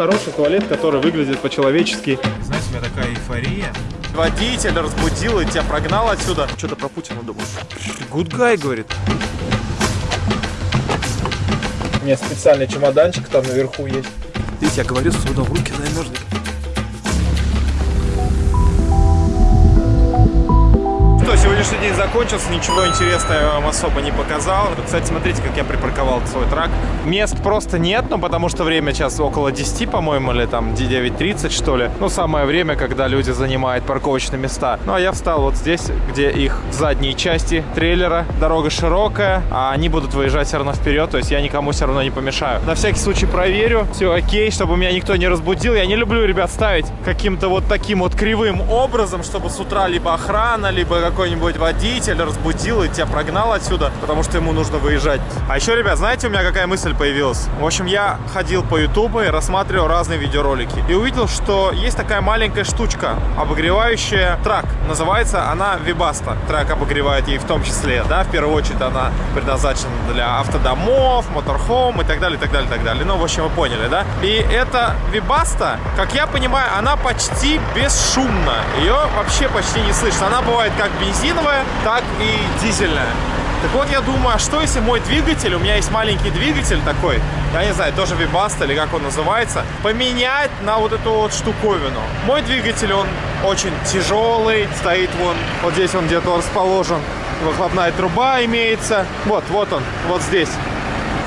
хороший туалет, который выглядит по-человечески. Знаете, у меня такая эйфория. Водитель разбудил и тебя прогнал отсюда. Что-то про Путина думал. Good guy, говорит. У меня специальный чемоданчик там наверху есть. Видите, я говорю, сюда в руки замерзнет. Сегодняшний день закончился, ничего интересного я вам особо не показал. Кстати, смотрите, как я припарковал свой трак. Мест просто нет, ну потому что время сейчас около 10, по-моему, или там 9.30, что ли. Ну, самое время, когда люди занимают парковочные места. Ну, а я встал вот здесь, где их задние части трейлера. Дорога широкая, а они будут выезжать все равно вперед, то есть я никому все равно не помешаю. На всякий случай проверю, все окей, чтобы меня никто не разбудил. Я не люблю, ребят, ставить каким-то вот таким вот кривым образом, чтобы с утра либо охрана, либо какой-нибудь водитель разбудил и тебя прогнал отсюда, потому что ему нужно выезжать. А еще, ребят, знаете, у меня какая мысль появилась? В общем, я ходил по ютубу и рассматривал разные видеоролики. И увидел, что есть такая маленькая штучка, обогревающая трак. Называется она Вибаста. Трак обогревает ей в том числе, да, в первую очередь она предназначена для автодомов, моторхом и так далее, и так далее, и так далее. Ну, в общем, вы поняли, да? И эта Вибаста, как я понимаю, она почти бесшумна. Ее вообще почти не слышно. Она бывает как бензиновая, так и дизельная. Так вот, я думаю, а что если мой двигатель, у меня есть маленький двигатель такой, я не знаю, тоже Вибаста или как он называется, поменять на вот эту вот штуковину. Мой двигатель, он очень тяжелый, стоит вон, вот здесь он где-то расположен, выхлопная труба имеется, вот, вот он, вот здесь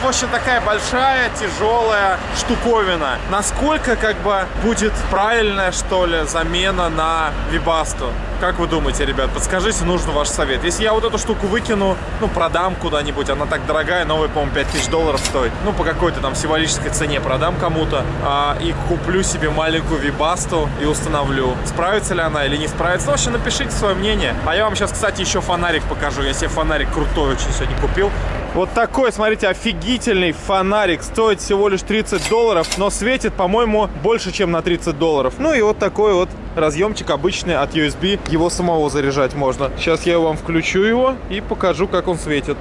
в общем, такая большая, тяжелая штуковина. Насколько, как бы, будет правильная, что ли, замена на Вибасту? Как вы думаете, ребят? Подскажите, нужен ваш совет. Если я вот эту штуку выкину, ну, продам куда-нибудь, она так дорогая, новая, по-моему, 5000 долларов стоит. Ну, по какой-то там символической цене продам кому-то а, и куплю себе маленькую Вибасту и установлю. Справится ли она или не справится? Ну, вообще, напишите свое мнение. А я вам сейчас, кстати, еще фонарик покажу. Я себе фонарик крутой очень сегодня купил. Вот такой, смотрите, офигительный фонарик. Стоит всего лишь 30 долларов, но светит, по-моему, больше, чем на 30 долларов. Ну и вот такой вот разъемчик обычный от USB. Его самого заряжать можно. Сейчас я вам включу его и покажу, как он светит.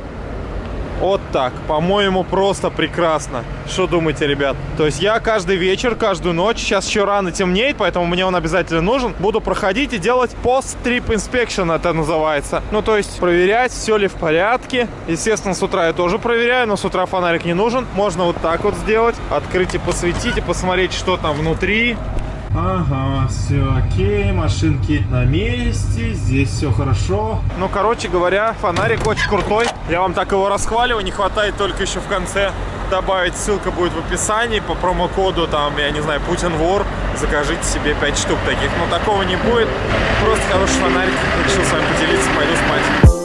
Вот так. По-моему, просто прекрасно. Что думаете, ребят? То есть я каждый вечер, каждую ночь, сейчас еще рано темнеет, поэтому мне он обязательно нужен, буду проходить и делать пост-трип inspection, это называется. Ну, то есть проверять, все ли в порядке. Естественно, с утра я тоже проверяю, но с утра фонарик не нужен. Можно вот так вот сделать, открыть и посветить, и посмотреть, что там внутри. Ага, все окей, машинки на месте, здесь все хорошо. Ну, короче говоря, фонарик очень крутой. Я вам так его расхваливаю, не хватает только еще в конце добавить, ссылка будет в описании по промокоду, там, я не знаю, Путин вор, закажите себе 5 штук таких. Но такого не будет, просто хороший фонарик, решил с вами поделиться, пойду спать.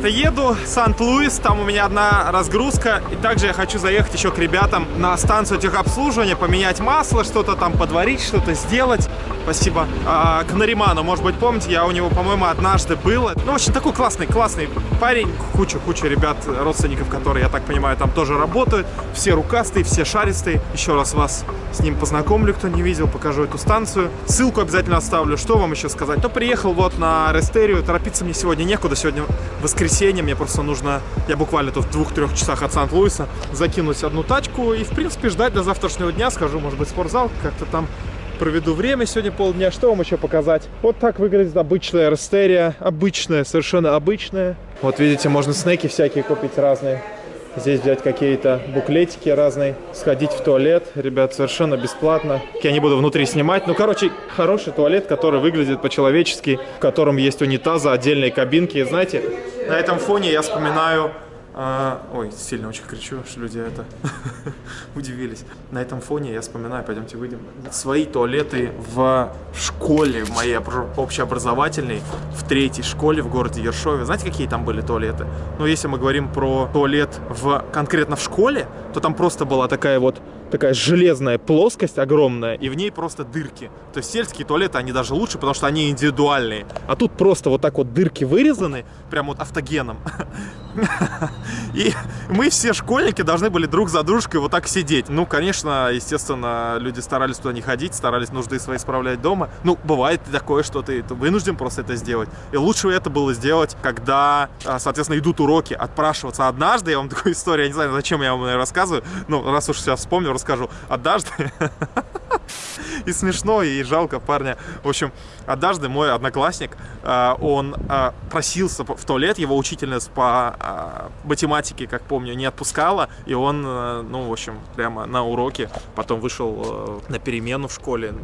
Ребята, еду Сант-Луис, там у меня одна разгрузка. И также я хочу заехать еще к ребятам на станцию техобслуживания, поменять масло, что-то там подварить, что-то сделать. Спасибо. А, к Нариману, может быть, помните, я у него, по-моему, однажды был. Ну, очень такой классный, классный парень. Куча-куча ребят, родственников, которые, я так понимаю, там тоже работают. Все рукастые, все шаристые. Еще раз вас с ним познакомлю, кто не видел, покажу эту станцию. Ссылку обязательно оставлю. Что вам еще сказать? То приехал вот на Рестерию, торопиться мне сегодня некуда. Сегодня воскресенье, мне просто нужно, я буквально тут в двух-трех часах от Сант-Луиса, закинуть одну тачку и, в принципе, ждать до завтрашнего дня. Схожу, может быть, в спортзал, как-то там проведу время сегодня полдня. Что вам еще показать? Вот так выглядит обычная Рестерия. Обычная, совершенно обычная. Вот видите, можно снеки всякие купить разные. Здесь взять какие-то буклетики разные, сходить в туалет, ребят, совершенно бесплатно. Я не буду внутри снимать. Ну, короче, хороший туалет, который выглядит по-человечески, в котором есть унитазы, отдельные кабинки. И знаете, на этом фоне я вспоминаю а, ой, сильно очень кричу, что люди это удивились. На этом фоне я вспоминаю, пойдемте выйдем, свои туалеты в школе в моей общеобразовательной, в третьей школе в городе Ершове. Знаете, какие там были туалеты? Ну, если мы говорим про туалет в, конкретно в школе, то там просто была такая вот такая железная плоскость огромная, и в ней просто дырки. То есть сельские туалеты, они даже лучше, потому что они индивидуальные. А тут просто вот так вот дырки вырезаны, прям вот автогеном. И мы все школьники должны были друг за дружкой вот так сидеть. Ну, конечно, естественно, люди старались туда не ходить, старались нужды свои справлять дома. Ну, бывает такое, что ты вынужден просто это сделать. И лучше это было сделать, когда, а, соответственно, идут уроки, отпрашиваться. Однажды, я вам такую историю, я не знаю, зачем я вам ее рассказываю, ну, раз уж сейчас вспомню, расскажу. Однажды и смешно, и жалко парня. В общем, однажды мой одноклассник, а, он а, просился в туалет, его учительница по а, математике, как помню, не отпускала, и он, ну, в общем, прямо на уроке потом вышел на перемену в школе,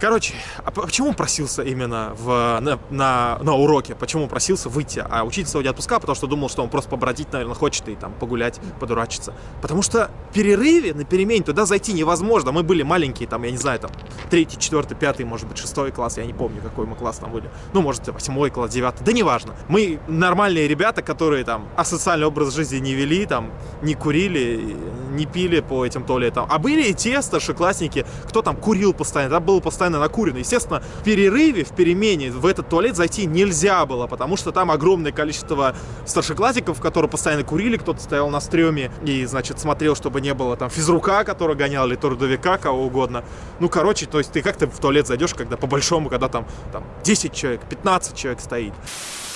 Короче, а почему просился именно в, на, на, на уроке? Почему просился выйти? А учительница его не отпускала, потому что думал, что он просто побродить, наверное, хочет и там погулять, подурачиться. Потому что в перерыве на перемене туда зайти невозможно. Мы были маленькие, там, я не знаю, там, третий, четвертый, пятый, может быть, шестой класс, я не помню, какой мы класс там были. Ну, может, восьмой класс, девятый, да неважно. Мы нормальные ребята, которые там асоциальный образ жизни не вели, там, не курили, не пили по этим туалетам. А были и те старшеклассники, кто там курил постоянно, да, был постоянно постоянно накурено. Естественно, в перерыве, в перемене в этот туалет зайти нельзя было, потому что там огромное количество старшеклассников, которые постоянно курили, кто-то стоял на стреме и, значит, смотрел, чтобы не было там физрука, который гонял, или трудовика, кого угодно. Ну, короче, то есть ты как-то в туалет зайдешь, когда по-большому, когда там, там 10 человек, 15 человек стоит.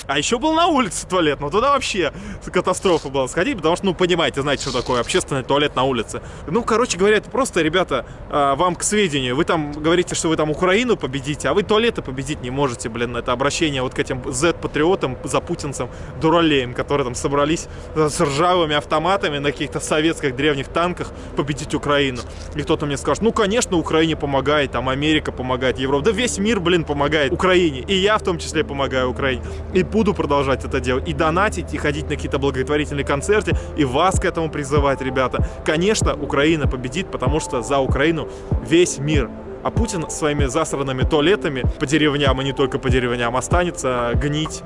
А еще был на улице туалет, но туда вообще катастрофа была сходить, потому что, ну, понимаете, знаете, что такое общественный туалет на улице. Ну, короче говоря, это просто, ребята, а, вам к сведению. Вы там говорите, что вы там Украину победите, а вы туалеты победить не можете, блин. Это обращение вот к этим Z-патриотам, запутинцам, дуралеям, которые там собрались с ржавыми автоматами на каких-то советских древних танках победить Украину. И кто-то мне скажет, ну, конечно, Украине помогает, там Америка помогает, Европа. Да весь мир, блин, помогает Украине. И я в том числе помогаю Украине. И буду продолжать это делать. И донатить, и ходить на какие-то благотворительные концерты, и вас к этому призывать, ребята. Конечно, Украина победит, потому что за Украину весь мир. А Путин своими засранными туалетами по деревням, и не только по деревням, останется гнить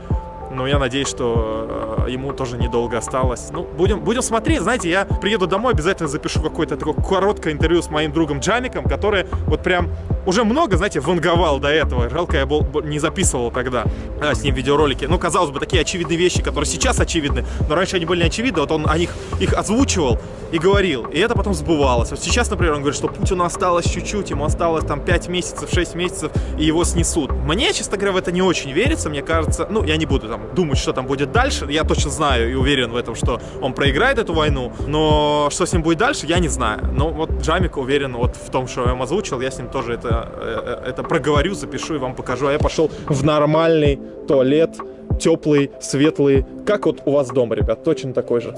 но я надеюсь, что э, ему тоже недолго осталось. Ну, будем, будем смотреть. Знаете, я приеду домой, обязательно запишу какое-то такое короткое интервью с моим другом Джамиком, который вот прям уже много, знаете, ванговал до этого. Жалко, я был, не записывал тогда а, с ним видеоролики. Ну, казалось бы, такие очевидные вещи, которые сейчас очевидны, но раньше они были не очевидны. Вот он о них их озвучивал и говорил. И это потом сбывалось. Вот сейчас, например, он говорит, что Путину осталось чуть-чуть, ему осталось там 5 месяцев, 6 месяцев, и его снесут. Мне, честно говоря, в это не очень верится. Мне кажется, ну, я не буду там думать, что там будет дальше. Я точно знаю и уверен в этом, что он проиграет эту войну. Но что с ним будет дальше, я не знаю. Но вот Джамик уверен вот в том, что я ему озвучил. Я с ним тоже это Э, это проговорю, запишу и вам покажу. А я пошел в нормальный туалет, теплый, светлый, как вот у вас дома, ребят, точно такой же.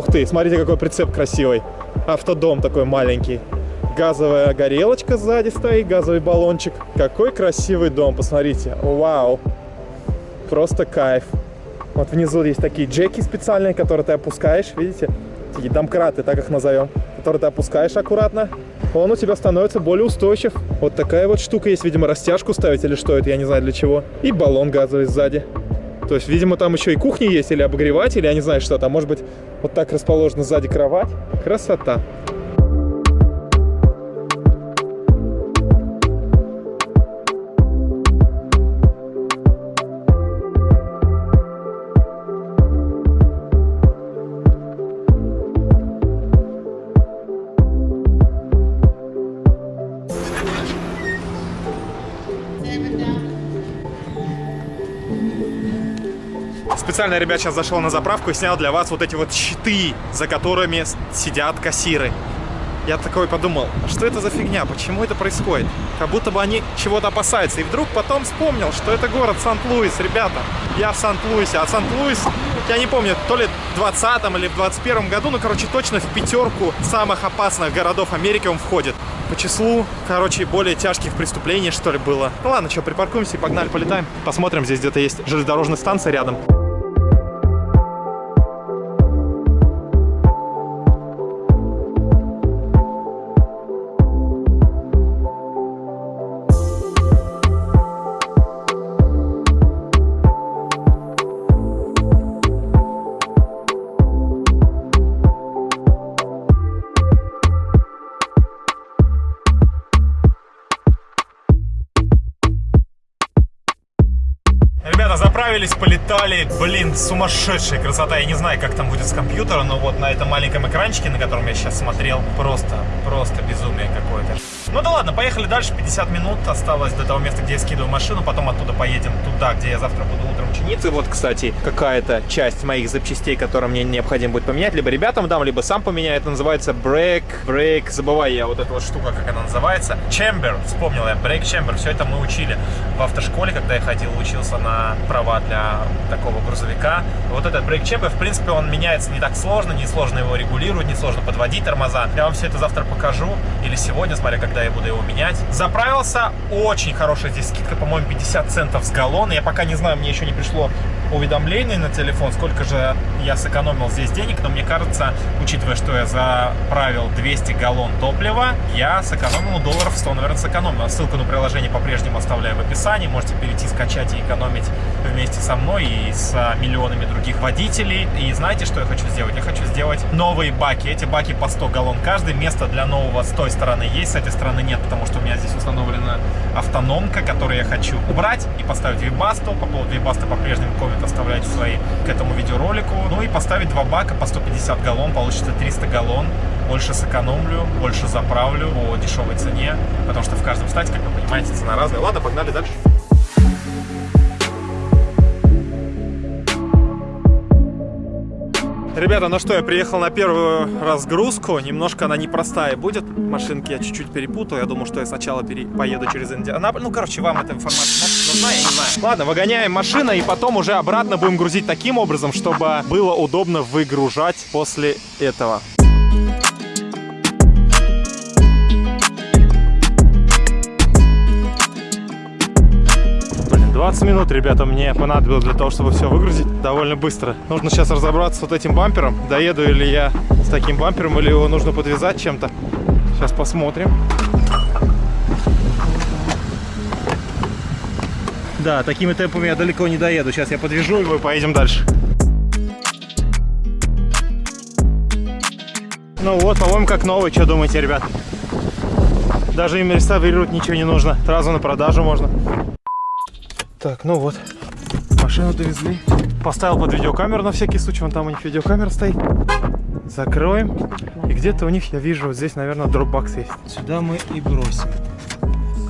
Ух ты, смотрите, какой прицеп красивый. Автодом такой маленький. Газовая горелочка сзади стоит, газовый баллончик. Какой красивый дом, посмотрите. Вау. Просто кайф. Вот внизу есть такие джеки специальные, которые ты опускаешь, видите? Такие домкраты, так их назовем. Которые ты опускаешь аккуратно. Он у тебя становится более устойчив. Вот такая вот штука есть, видимо, растяжку ставить или что это, я не знаю для чего. И баллон газовый сзади. То есть, видимо, там еще и кухня есть, или обогреватель, я не знаю, что там. Может быть, вот так расположена сзади кровать. Красота. Специально, ребят, сейчас зашел на заправку и снял для вас вот эти вот щиты, за которыми сидят кассиры. Я такой подумал, а что это за фигня, почему это происходит? Как будто бы они чего-то опасаются. И вдруг потом вспомнил, что это город Сант-Луис, ребята. Я в Сант-Луисе, а Сант-Луис, я не помню, то ли в 20 или в 21 году, ну, короче, точно в пятерку самых опасных городов Америки он входит. По числу, короче, более тяжких преступлений, что ли, было. Ну ладно, что, припаркуемся и погнали, полетаем. Посмотрим, здесь где-то есть железнодорожная станция рядом. Полетали. Блин, сумасшедшая красота. Я не знаю, как там будет с компьютера, но вот на этом маленьком экранчике, на котором я сейчас смотрел, просто, просто безумие какое-то. Ну да ладно, поехали дальше. 50 минут осталось до того места, где я скидываю машину. Потом оттуда поедем туда, где я завтра буду утром чиниться. И вот, кстати, какая-то часть моих запчастей, которые мне необходимо будет поменять. Либо ребятам дам, либо сам поменяю. Это называется брейк. Брейк. Забываю я вот эта вот штука, как она называется. Chamber. Вспомнил я. Брейк Chamber. Все это мы учили в автошколе, когда я ходил, учился на права для такого грузовика. Вот этот брейк Chamber, в принципе, он меняется не так сложно, не сложно его регулировать, не сложно подводить тормоза. Я вам все это завтра покажу. Или сегодня, смотря когда я буду его менять. Заправился. Очень хорошая здесь скидка, по-моему, 50 центов с галлона. Я пока не знаю, мне еще не пришло уведомление на телефон, сколько же я сэкономил здесь денег, но мне кажется, учитывая, что я заправил 200 галлон топлива, я сэкономил долларов 100, наверное, сэкономил. Ссылку на приложение по-прежнему оставляю в описании, можете перейти, скачать и экономить вместе со мной и с миллионами других водителей. И знаете, что я хочу сделать? Я хочу сделать новые баки. Эти баки по 100 галлон каждый. Место для нового с той стороны есть, с этой стороны нет, потому что у меня здесь установлена автономка, которую я хочу убрать и поставить вибасту. По поводу вибаста по-прежнему коммент оставляйте свои к этому видеоролику. Ну и поставить два бака по 150 галлон, получится 300 галлон. Больше сэкономлю, больше заправлю по дешевой цене, потому что в каждом штате, как вы понимаете, цена разная. Ладно, погнали дальше. Ребята, ну что, я приехал на первую разгрузку. Немножко она непростая будет. Машинки я чуть-чуть перепутал. Я думал, что я сначала пере... поеду через Индианаполис. Ну, короче, вам эта информация нужна, я не знаю. Ладно, выгоняем машину и потом уже обратно будем грузить таким образом, чтобы было удобно выгружать после этого. 20 минут, ребята, мне понадобилось для того, чтобы все выгрузить довольно быстро. Нужно сейчас разобраться с вот этим бампером. Доеду ли я с таким бампером, или его нужно подвязать чем-то. Сейчас посмотрим. Да, такими темпами я далеко не доеду. Сейчас я подвяжу его и поедем дальше. Ну вот, по-моему, как новый. Что думаете, ребят? Даже им реставрировать ничего не нужно. Сразу на продажу можно. Так, ну вот, машину довезли. Поставил под видеокамеру на всякий случай, вон там у них видеокамера стоит. Закроем. И где-то у них, я вижу, вот здесь, наверное, дропбакс есть. Сюда мы и бросим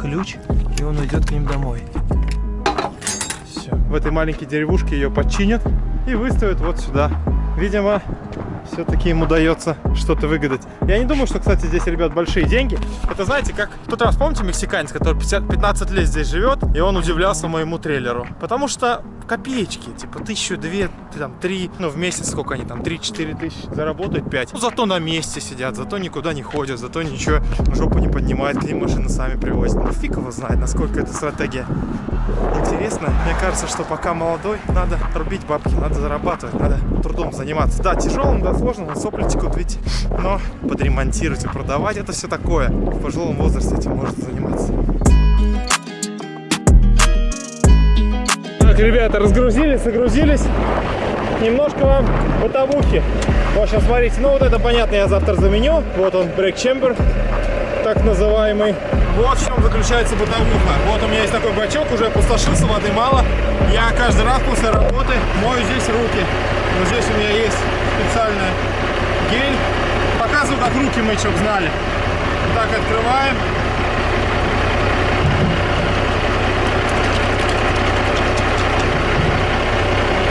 ключ, и он уйдет к ним домой. Все. В этой маленькой деревушке ее починят и выставят вот сюда. Видимо, все-таки им удается что-то выгадать. Я не думаю, что, кстати, здесь, ребят, большие деньги. Это, знаете, как в тот раз, помните, мексиканец, который 50, 15 лет здесь живет, и он удивлялся моему трейлеру. Потому что копеечки, типа тысячу, две, там, три, ну, в месяц сколько они там, три-четыре тысячи, заработают пять. Ну, зато на месте сидят, зато никуда не ходят, зато ничего, жопу не поднимают, к ним машины сами привозят. Ну, фиг его знает, насколько это стратегия интересно. Мне кажется, что пока молодой, надо рубить бабки, надо зарабатывать, надо трудом заниматься. Да, тяжелым, да, сложно, сопли текут ведь, но подремонтировать и продавать это все такое. В пожилом возрасте этим может заниматься. Так, ребята, разгрузились, загрузились. Немножко вам бытовухи. Вот сейчас смотрите, ну вот это понятно, я завтра заменю. Вот он, брейк чембер, так называемый. Вот в чем заключается бытовуха. Вот у меня есть такой бачок, уже опустошился, воды мало. Я каждый раз после работы мою здесь руки. Вот здесь у меня есть специальный гель. Показываю, как руки мыть, чтобы знали. Так, открываем.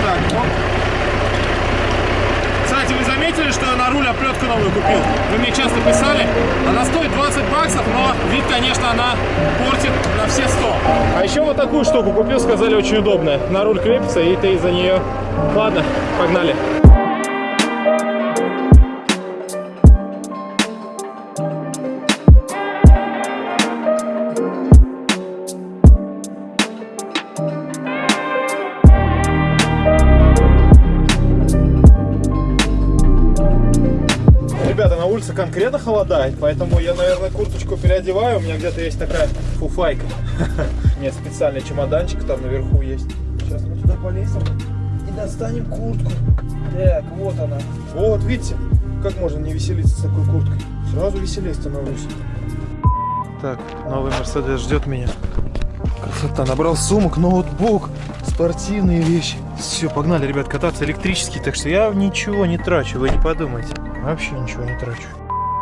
Так. Кстати, вы заметили, что я на руль оплетку новую купил? Вы мне часто писали. Она стоит 20 баксов, но вид, конечно, она портит на все 100. А еще вот такую штуку купил, сказали, очень удобная. На руль крепится, и ты из-за нее... Ладно, погнали. Ребята, на улице конкретно холодает, поэтому я, наверное, курточку переодеваю. У меня где-то есть такая фуфайка. Нет, специальный чемоданчик там наверху есть. Сейчас мы туда полезем и достанем куртку. Так, вот она. Вот, видите, как можно не веселиться с такой курткой. Сразу веселее становлюсь. Так, новый Мерседес ждет меня. Красота. Набрал сумок, ноутбук, спортивные вещи. Все, погнали, ребят, кататься электрический. Так что я ничего не трачу, вы не подумайте. Вообще ничего не трачу.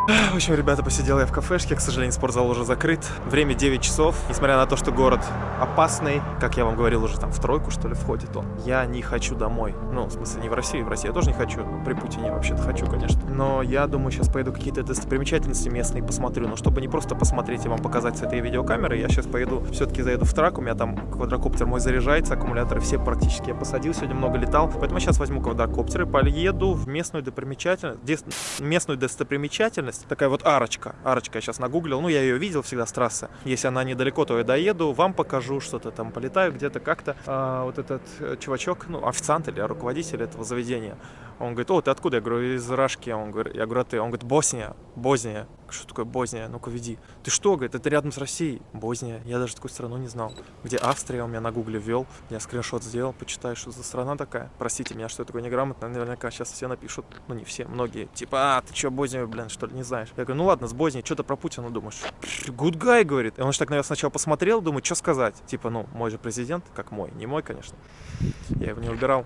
В общем, ребята, посидел я в кафешке. К сожалению, спортзал уже закрыт. Время 9 часов. Несмотря на то, что город опасный, как я вам говорил, уже там в тройку, что ли, входит он. Я не хочу домой. Ну, в смысле, не в Россию. В Россию я тоже не хочу. При Путине вообще-то хочу, конечно. Но я думаю, сейчас поеду какие-то достопримечательности местные посмотрю. Но чтобы не просто посмотреть и вам показать с этой видеокамеры, я сейчас поеду, все-таки заеду в трак. У меня там квадрокоптер мой заряжается, аккумуляторы все практически я посадил. Сегодня много летал. Поэтому сейчас возьму квадрокоптер и поеду в местную достопримечательность. Местную достопримечательность. Такая вот арочка. Арочка я сейчас нагуглил. Ну, я ее видел всегда с трассы. Если она недалеко, то я доеду, вам покажу что-то там, полетаю где-то как-то. А, вот этот э, чувачок, ну, официант или руководитель этого заведения, он говорит, о, ты откуда? Я говорю, из Рашки. Он говорит, я говорю, а ты? Он говорит, Босния, Босния. Что такое Босния? Ну-ка, веди. Ты что, говорит, это рядом с Россией. Босния. Я даже такую страну не знал. Где Австрия, у меня на гугле ввел. Я скриншот сделал, почитай, что за страна такая. Простите меня, что я такой неграмотный. Наверняка сейчас все напишут, ну не все, многие. Типа, а, ты что, Боснию, блин, что ли, не знаешь? Я говорю, ну ладно, с Боснией, что ты про Путина думаешь? Guy, говорит. И он же так, наверное, сначала посмотрел, думает, что сказать. Типа, ну, мой же президент, как мой, не мой, конечно. Я его не выбирал.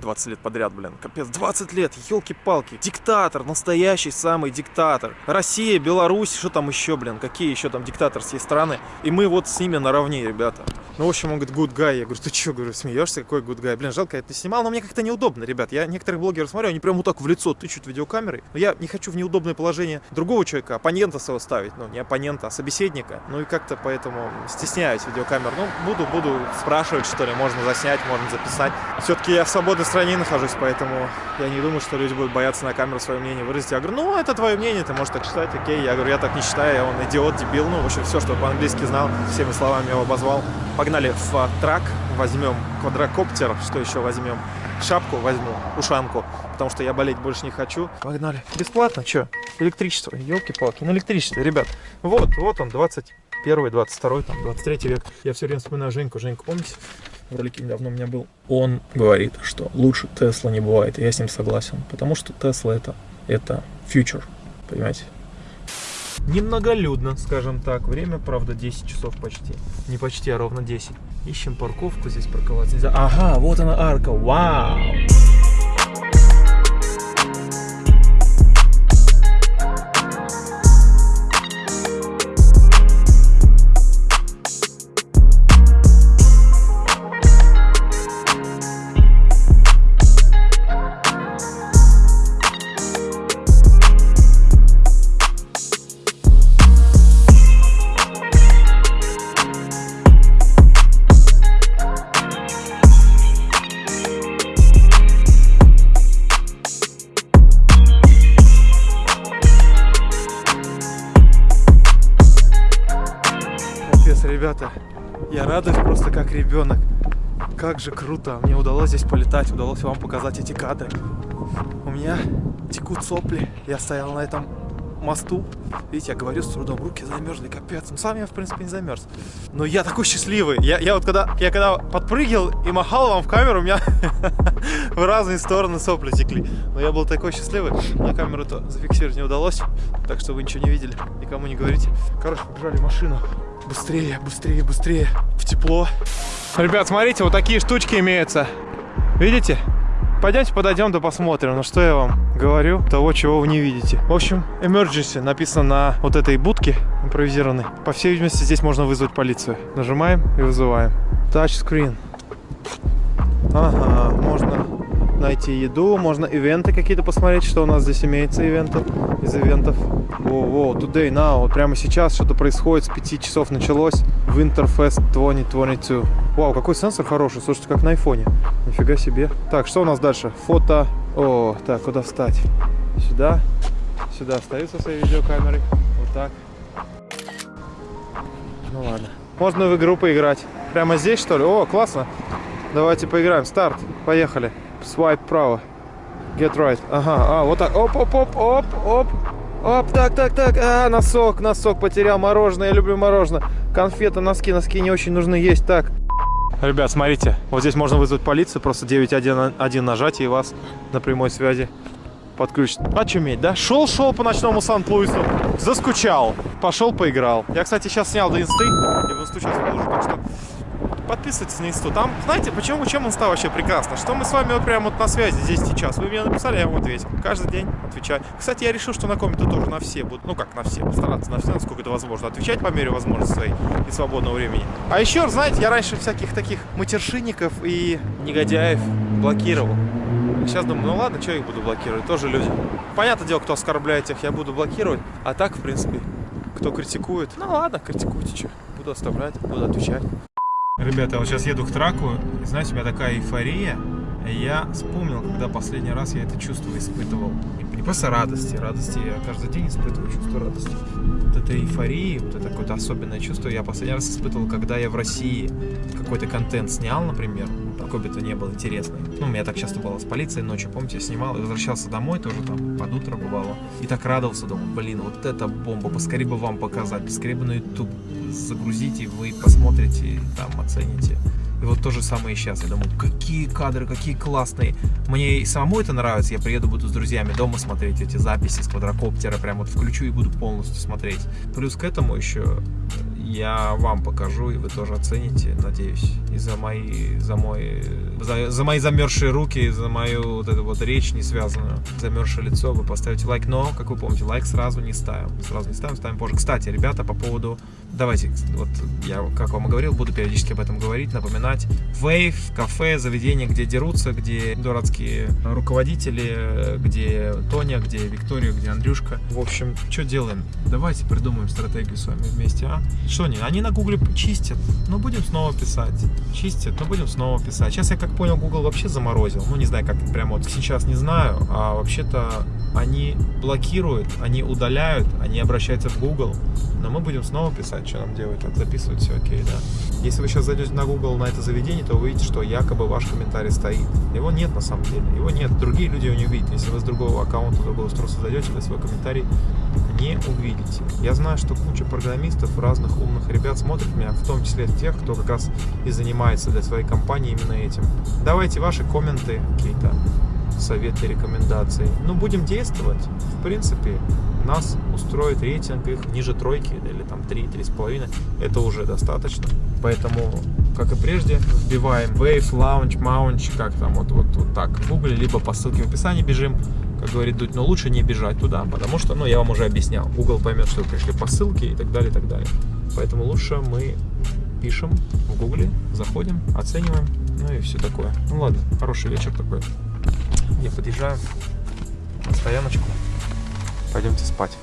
20 лет подряд, блин. Капец, 20 лет, елки-палки. Диктатор, настоящий самый диктатор. Россия, Беларусь, что там еще, блин, какие еще там диктаторские страны. И мы вот с ними наравне, ребята. Ну, в общем, он говорит, good guy. Я говорю, ты что, говорю, смеешься, какой good guy? Блин, жалко, я это снимал, но мне как-то неудобно, ребят. Я некоторых блогеров смотрю, они прям вот так в лицо тычут видеокамерой. Но я не хочу в неудобное положение другого человека, оппонента своего ставить. Ну, не оппонента, а собеседника. Ну, и как-то поэтому стесняюсь видеокамер. Ну, буду, буду спрашивать, что ли, можно заснять, можно записать. Все-таки я в свободной стране нахожусь, поэтому я не думаю, что люди будут бояться на камеру свое мнение выразить. Я говорю, ну, это твое мнение, ты можешь так считать, окей. Я говорю, я так не считаю, он идиот, дебил. Ну, в общем, все, что по-английски знал, всеми словами его обозвал. Погнали в трак, возьмем квадрокоптер, что еще возьмем? Шапку возьму, ушанку, потому что я болеть больше не хочу. Погнали. Бесплатно, что? Электричество, елки-палки, на электричестве, ребят. Вот, вот он, 21 22 там, 23 век. Я все время вспоминаю Женьку. Женьку, помните? В ролике недавно у меня был. Он говорит, что лучше Тесла не бывает, и я с ним согласен. Потому что Тесла это, это future, понимаете? Немноголюдно, скажем так. Время, правда, 10 часов почти. Не почти, а ровно 10. Ищем парковку, здесь парковаться. Ага, вот она арка, вау! Ребята, я радуюсь просто как ребенок. Как же круто, мне удалось здесь полетать, удалось вам показать эти кадры. У меня текут сопли, я стоял на этом мосту. Видите, я говорю с трудом, руки замерзли, капец. Ну, сам я, в принципе, не замерз. Но я такой счастливый. Я, я вот когда, я когда подпрыгивал и махал вам в камеру, у меня в разные стороны сопли текли. Но я был такой счастливый. На камеру-то зафиксировать не удалось, так что вы ничего не видели. Никому не говорите. Короче, побежали машину. Быстрее, быстрее, быстрее. В тепло. Ребят, смотрите, вот такие штучки имеются. Видите? Пойдемте подойдем да посмотрим. Ну что я вам говорю, того, чего вы не видите. В общем, emergency написано на вот этой будке импровизированной. По всей видимости, здесь можно вызвать полицию. Нажимаем и вызываем. Touchscreen. Ага, можно найти еду, можно ивенты какие-то посмотреть, что у нас здесь имеется ивенты из ивентов. Во-во, today, now, прямо сейчас что-то происходит, с 5 часов началось. Winterfest 2022. Вау, какой сенсор хороший, слушайте, как на айфоне. Нифига себе. Так, что у нас дальше? Фото. О, так, куда встать? Сюда. Сюда встаю со своей видеокамерой. Вот так. Ну ладно. Можно в игру поиграть. Прямо здесь, что ли? О, классно. Давайте поиграем. Старт. Поехали. Свайп право. Get right. Ага, а, вот так. Оп, оп, оп, оп, оп. Оп, так, так, так. А, носок, носок потерял. Мороженое, я люблю мороженое. Конфеты, носки, носки не очень нужны есть. Так. Ребят, смотрите, вот здесь можно вызвать полицию, просто 911 нажать, и вас на прямой связи подключат. Очуметь, да? Шел-шел по ночному Сан-Луису, заскучал, пошел поиграл. Я, кстати, сейчас снял до инсты, я в инсту сейчас выложу, так что подписывайтесь на инсту. Там, знаете, почему, чем он стал вообще прекрасно? Что мы с вами вот прямо вот на связи здесь сейчас. Вы мне написали, я вам ответил. Каждый день отвечаю. Кстати, я решил, что на комменты тоже на все будут. Ну как на все, постараться на все, насколько это возможно. Отвечать по мере возможности своей и свободного времени. А еще, знаете, я раньше всяких таких матершинников и негодяев блокировал. Сейчас думаю, ну ладно, что я их буду блокировать, тоже люди. Понятное дело, кто оскорбляет тех, я буду блокировать. А так, в принципе, кто критикует, ну ладно, критикуйте, что. Буду оставлять, буду отвечать. Ребята, я вот сейчас еду к траку, и знаете, у меня такая эйфория. Я вспомнил, когда последний раз я это чувство испытывал. Не просто радости, радости я каждый день испытываю чувство радости. Вот это эйфории, вот это какое-то особенное чувство я последний раз испытывал, когда я в России какой-то контент снял, например, то ни был интересный. Ну, у меня так часто было с полицией ночью, помните, я снимал и возвращался домой тоже там под утро бывало. И так радовался, думал, блин, вот это бомба, поскорее бы вам показать, поскорее бы на YouTube загрузите, вы посмотрите, там, оцените. И вот то же самое и сейчас. Я думаю, какие кадры, какие классные. Мне и самому это нравится. Я приеду, буду с друзьями дома смотреть эти записи с квадрокоптера. Прям вот включу и буду полностью смотреть. Плюс к этому еще я вам покажу, и вы тоже оцените, надеюсь. И за мои, за мой, за, за мои замерзшие руки, за мою вот эту вот речь не связанную, замерзшее лицо, вы поставите лайк. Но, как вы помните, лайк сразу не ставим. Сразу не ставим, ставим позже. Кстати, ребята, по поводу... Давайте, вот я, как вам и говорил, буду периодически об этом говорить, напоминать. Вейв, кафе, заведение, где дерутся, где дурацкие руководители, где Тоня, где Виктория, где Андрюшка. В общем, что делаем? Давайте придумаем стратегию с вами вместе, а? Что они? Они на гугле чистят, но будем снова писать. Чистят, но будем снова писать. Сейчас я как понял, Google вообще заморозил. Ну, не знаю, как прямо вот сейчас не знаю. А вообще-то они блокируют, они удаляют, они обращаются в Google. Но мы будем снова писать, что нам делать. Так, записывать все окей, да. Если вы сейчас зайдете на Google на это заведение, то увидите, что якобы ваш комментарий стоит. Его нет на самом деле. Его нет. Другие люди его не увидят. Если вы с другого аккаунта, другого устройства зайдете, вы свой комментарий не увидите. Я знаю, что куча программистов, разных умных ребят смотрят меня, в том числе тех, кто как раз и занимается для своей компании именно этим. Давайте ваши комменты, какие-то советы, рекомендации. Ну, будем действовать. В принципе, нас устроит рейтинг их ниже тройки или там 3, 3,5. Это уже достаточно. Поэтому, как и прежде, вбиваем Wave, Launch, Mount, как там, вот, вот, вот так в Google, либо по ссылке в описании бежим как говорит Дудь, но лучше не бежать туда, потому что, ну, я вам уже объяснял, Google поймет, что вы пришли по ссылке и так далее, и так далее. Поэтому лучше мы пишем в Гугле, заходим, оцениваем, ну и все такое. Ну ладно, хороший вечер такой. Я подъезжаю на стояночку. Пойдемте спать.